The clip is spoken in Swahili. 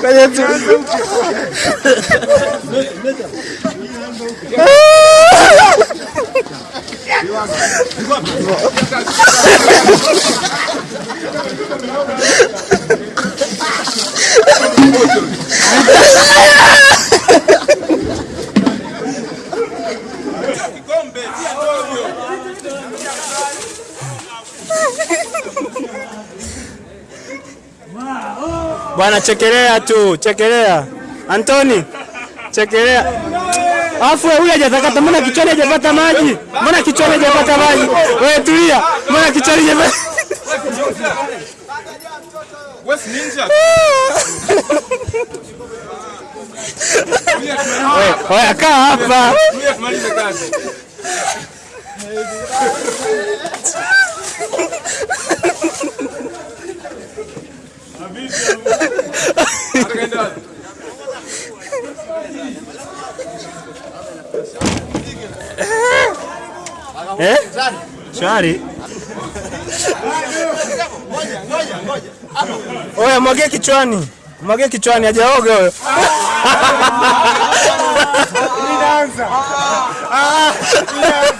Kwenye tu. Bwana chekelea tu, chekelea. Antoni, chekelea. Afu huyu hajatakata, mbona kichwani hajapata maji? Mbona kichwani hajapata maji? Wewe tulia. Mbona kichwani hajapata Wewe, ninja. wewe kaa hapa. Eh? Shwari. Oya, mwage kichwani. Mwage kichwani, hajaoga huyo. no,